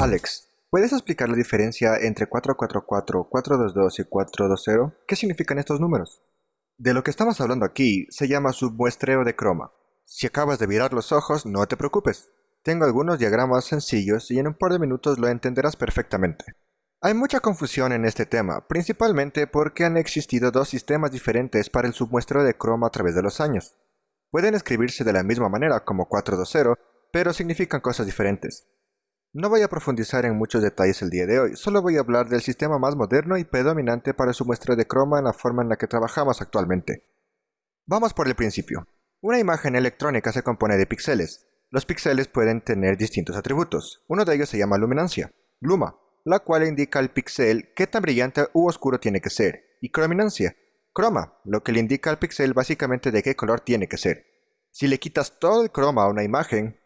Alex, ¿puedes explicar la diferencia entre 444, 422 y 420? ¿Qué significan estos números? De lo que estamos hablando aquí se llama submuestreo de croma. Si acabas de virar los ojos, no te preocupes. Tengo algunos diagramas sencillos y en un par de minutos lo entenderás perfectamente. Hay mucha confusión en este tema, principalmente porque han existido dos sistemas diferentes para el submuestreo de croma a través de los años. Pueden escribirse de la misma manera como 420, pero significan cosas diferentes. No voy a profundizar en muchos detalles el día de hoy, solo voy a hablar del sistema más moderno y predominante para su muestreo de croma en la forma en la que trabajamos actualmente. Vamos por el principio. Una imagen electrónica se compone de píxeles. Los píxeles pueden tener distintos atributos. Uno de ellos se llama luminancia, luma, la cual indica al píxel qué tan brillante u oscuro tiene que ser, y crominancia, croma, lo que le indica al píxel básicamente de qué color tiene que ser. Si le quitas todo el croma a una imagen,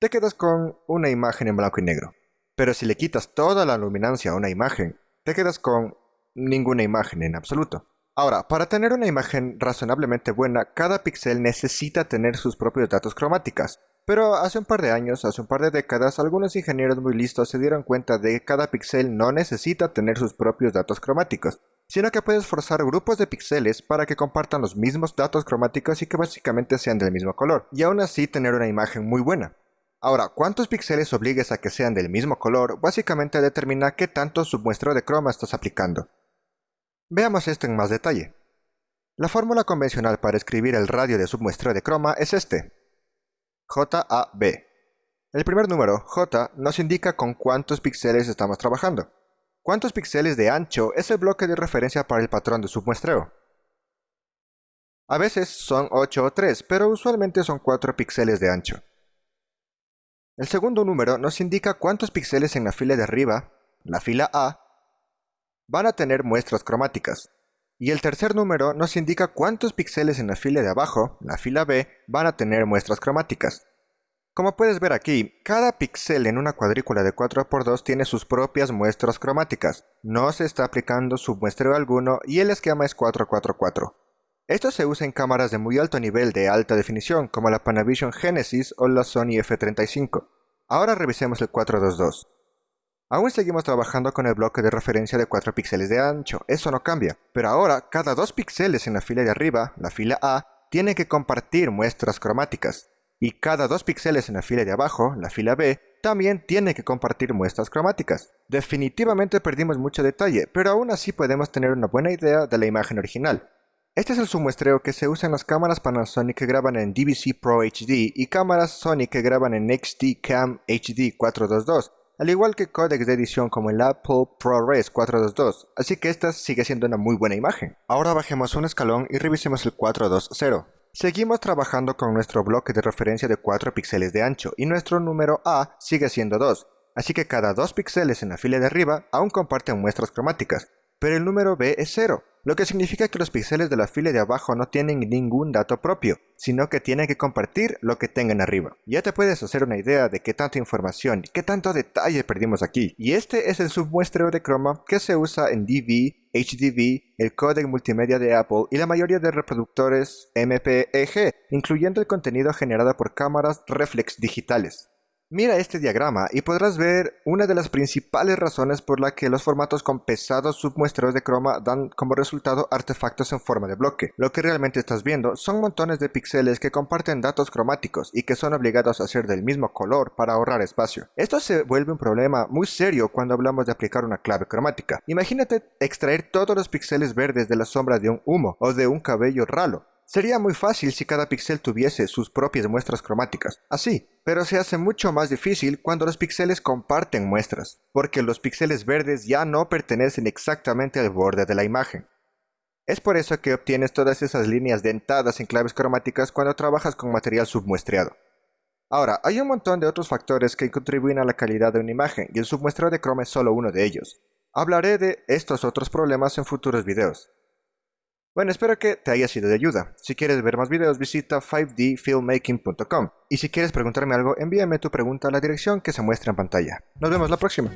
te quedas con una imagen en blanco y negro. Pero si le quitas toda la luminancia a una imagen, te quedas con ninguna imagen en absoluto. Ahora, para tener una imagen razonablemente buena, cada píxel necesita tener sus propios datos cromáticas, pero hace un par de años, hace un par de décadas, algunos ingenieros muy listos se dieron cuenta de que cada píxel no necesita tener sus propios datos cromáticos, sino que puedes forzar grupos de píxeles para que compartan los mismos datos cromáticos y que básicamente sean del mismo color, y aún así tener una imagen muy buena. Ahora, cuántos píxeles obligues a que sean del mismo color básicamente determina qué tanto submuestreo de croma estás aplicando. Veamos esto en más detalle. La fórmula convencional para escribir el radio de submuestreo de croma es este, JAB. El primer número, J, nos indica con cuántos píxeles estamos trabajando. ¿Cuántos píxeles de ancho es el bloque de referencia para el patrón de submuestreo? A veces son 8 o 3, pero usualmente son 4 píxeles de ancho. El segundo número nos indica cuántos píxeles en la fila de arriba, la fila A, van a tener muestras cromáticas. Y el tercer número nos indica cuántos píxeles en la fila de abajo, la fila B, van a tener muestras cromáticas. Como puedes ver aquí, cada píxel en una cuadrícula de 4x2 tiene sus propias muestras cromáticas. No se está aplicando submuestreo alguno y el esquema es 444. Esto se usa en cámaras de muy alto nivel de alta definición como la Panavision Genesis o la Sony F35. Ahora revisemos el 422. Aún seguimos trabajando con el bloque de referencia de 4 píxeles de ancho, eso no cambia, pero ahora cada 2 píxeles en la fila de arriba, la fila A, tienen que compartir muestras cromáticas, y cada 2 píxeles en la fila de abajo, la fila B, también tiene que compartir muestras cromáticas. Definitivamente perdimos mucho detalle, pero aún así podemos tener una buena idea de la imagen original. Este es el submuestreo que se usa en las cámaras Panasonic que graban en DVC Pro HD y cámaras Sony que graban en XD Cam HD 422, al igual que códecs de edición como el Apple ProRes 422, así que esta sigue siendo una muy buena imagen. Ahora bajemos un escalón y revisemos el 420. Seguimos trabajando con nuestro bloque de referencia de 4 píxeles de ancho y nuestro número A sigue siendo 2, así que cada 2 píxeles en la fila de arriba aún comparten muestras cromáticas, pero el número B es 0, lo que significa que los píxeles de la fila de abajo no tienen ningún dato propio, sino que tienen que compartir lo que tengan arriba. Ya te puedes hacer una idea de qué tanta información qué tanto detalle perdimos aquí. Y este es el submuestreo de croma que se usa en DV, HDV, el códec multimedia de Apple y la mayoría de reproductores MPEG, incluyendo el contenido generado por cámaras reflex digitales. Mira este diagrama y podrás ver una de las principales razones por la que los formatos con pesados submuestreos de croma dan como resultado artefactos en forma de bloque. Lo que realmente estás viendo son montones de píxeles que comparten datos cromáticos y que son obligados a ser del mismo color para ahorrar espacio. Esto se vuelve un problema muy serio cuando hablamos de aplicar una clave cromática. Imagínate extraer todos los píxeles verdes de la sombra de un humo o de un cabello ralo. Sería muy fácil si cada píxel tuviese sus propias muestras cromáticas, así, pero se hace mucho más difícil cuando los píxeles comparten muestras, porque los píxeles verdes ya no pertenecen exactamente al borde de la imagen. Es por eso que obtienes todas esas líneas dentadas en claves cromáticas cuando trabajas con material submuestreado. Ahora, hay un montón de otros factores que contribuyen a la calidad de una imagen, y el submuestreo de croma es solo uno de ellos. Hablaré de estos otros problemas en futuros videos. Bueno, espero que te haya sido de ayuda. Si quieres ver más videos, visita 5dfilmmaking.com. Y si quieres preguntarme algo, envíame tu pregunta a la dirección que se muestra en pantalla. Nos vemos la próxima.